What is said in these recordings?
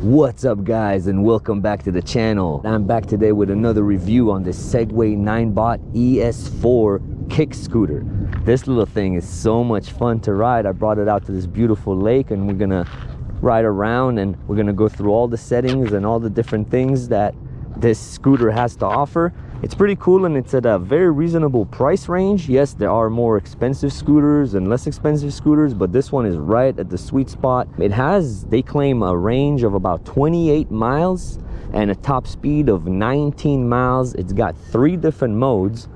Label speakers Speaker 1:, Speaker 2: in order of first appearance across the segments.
Speaker 1: What's up guys and welcome back to the channel. I'm back today with another review on the Segway Ninebot ES4 kick scooter. This little thing is so much fun to ride. I brought it out to this beautiful lake and we're gonna ride around and we're gonna go through all the settings and all the different things that this scooter has to offer it's pretty cool and it's at a very reasonable price range. Yes there are more expensive scooters and less expensive scooters but this one is right at the sweet spot. It has they claim a range of about 28 miles and a top speed of 19 miles. It's got three different modes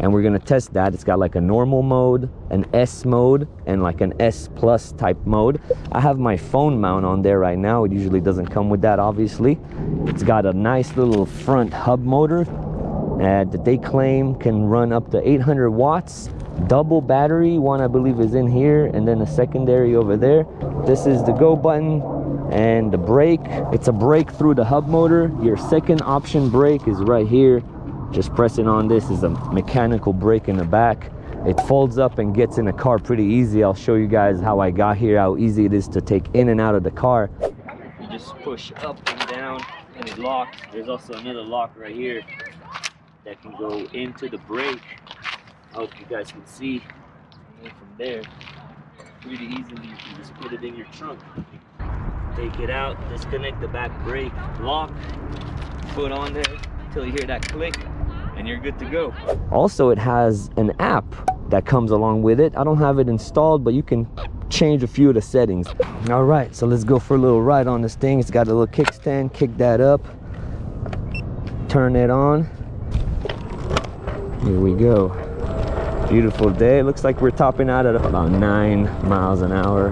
Speaker 1: and we're gonna test that. It's got like a normal mode an s mode and like an s plus type mode. I have my phone mount on there right now. It usually doesn't come with that obviously. It's got a nice little front hub motor uh, that they claim can run up to 800 watts. Double battery one i believe is in here and then a secondary over there. This is the go button and the brake. It's a brake through the hub motor. Your second option brake is right here. Just pressing on this is a mechanical brake in the back. It folds up and gets in the car pretty easy. I'll show you guys how i got here how easy it is to take in and out of the car. You just push up and down and it locks. There's also another lock right here that can go into the brake. I hope you guys can see from there. Pretty easily, you can just put it in your trunk. Take it out, disconnect the back brake, lock, put on there until you hear that click, and you're good to go. Also, it has an app that comes along with it. I don't have it installed, but you can change a few of the settings. All right, so let's go for a little ride on this thing. It's got a little kickstand, kick that up, turn it on, here we go. Beautiful day. Looks like we're topping out at about nine miles an hour.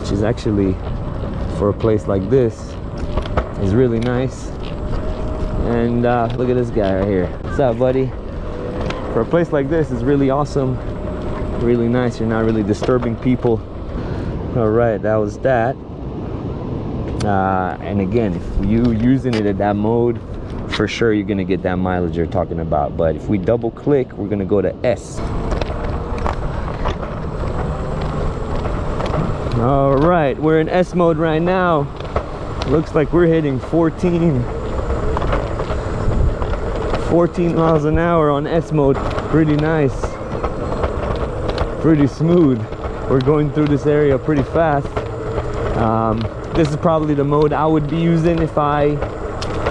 Speaker 1: Which is actually, for a place like this, is really nice. And uh, look at this guy right here. What's up, buddy? For a place like this, is really awesome. Really nice. You're not really disturbing people. All right, that was that. Uh, and again, if you using it at that mode, for sure you're gonna get that mileage you're talking about but if we double click we're gonna go to s. All right we're in s mode right now. Looks like we're hitting 14 14 miles an hour on s mode. Pretty nice. Pretty smooth. We're going through this area pretty fast. Um, this is probably the mode i would be using if i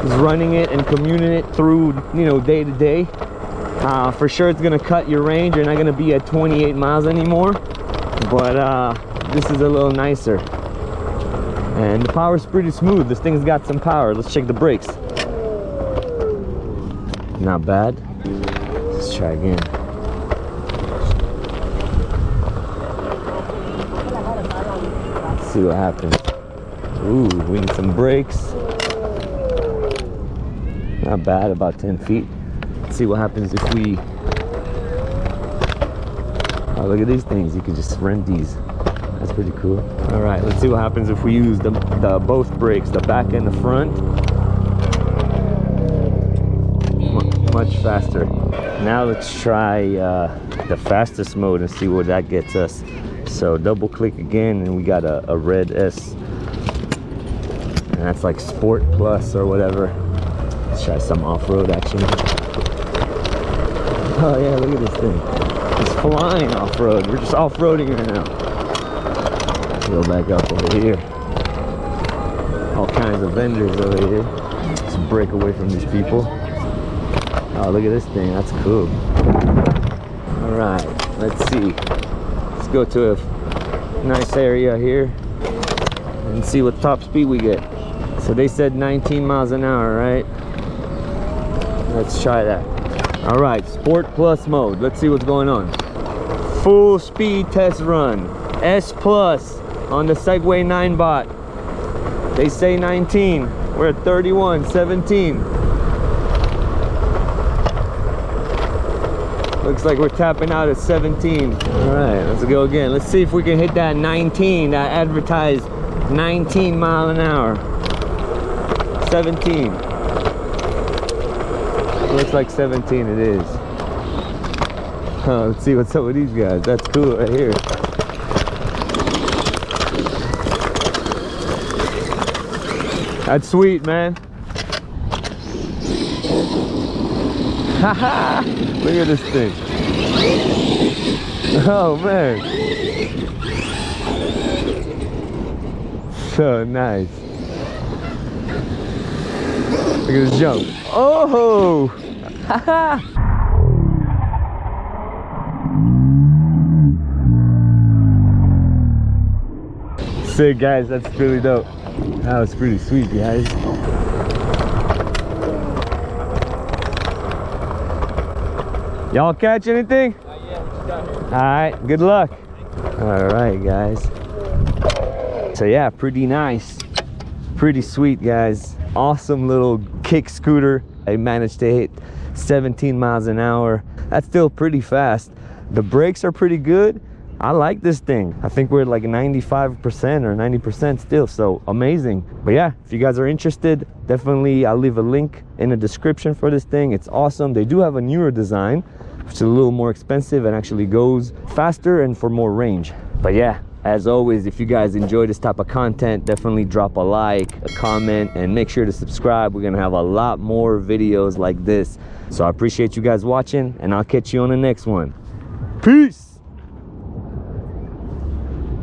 Speaker 1: is running it and commuting it through you know day to day. Uh, for sure it's gonna cut your range. You're not gonna be at 28 miles anymore but uh, this is a little nicer. And the power is pretty smooth. This thing's got some power. Let's check the brakes. Not bad. Let's try again. Let's see what happens. Ooh, we need some brakes not bad about 10 feet. Let's see what happens if we oh look at these things. You can just rent these. That's pretty cool. All right let's see what happens if we use the, the both brakes the back and the front. Much faster. Now let's try uh, the fastest mode and see what that gets us. So double click again and we got a, a red s. And that's like sport plus or whatever Let's try some off-road action. Oh yeah, look at this thing. It's flying off-road. We're just off-roading right now. Go back up over here. All kinds of vendors over here. Let's break away from these people. Oh, look at this thing. That's cool. All right, let's see. Let's go to a nice area here and see what top speed we get. So they said 19 miles an hour, right? Let's try that. All right sport plus mode. Let's see what's going on. Full speed test run. S plus on the segway Ninebot they say 19 we're at 31 17 looks like we're tapping out at 17 all right let's go again. Let's see if we can hit that 19 that advertised 19 mile an hour. 17 Looks like 17 it is. Oh, let's see what's up with these guys. That's cool right here. That's sweet, man. Haha! Look at this thing. Oh man. So nice. Look at this jump. Oh! Haha! Sick guys, that's really dope. That was pretty sweet guys. Y'all catch anything? All right, good luck. All right, guys. So yeah, pretty nice. Pretty sweet, guys. Awesome little kick scooter. I managed to hit 17 miles an hour. That's still pretty fast. The brakes are pretty good. I like this thing. I think we're like 95% or 90% still, so amazing. But yeah, if you guys are interested, definitely I'll leave a link in the description for this thing. It's awesome. They do have a newer design, which is a little more expensive and actually goes faster and for more range. But yeah, as always, if you guys enjoy this type of content, definitely drop a like, a comment, and make sure to subscribe. We're gonna have a lot more videos like this. So I appreciate you guys watching, and I'll catch you on the next one. Peace!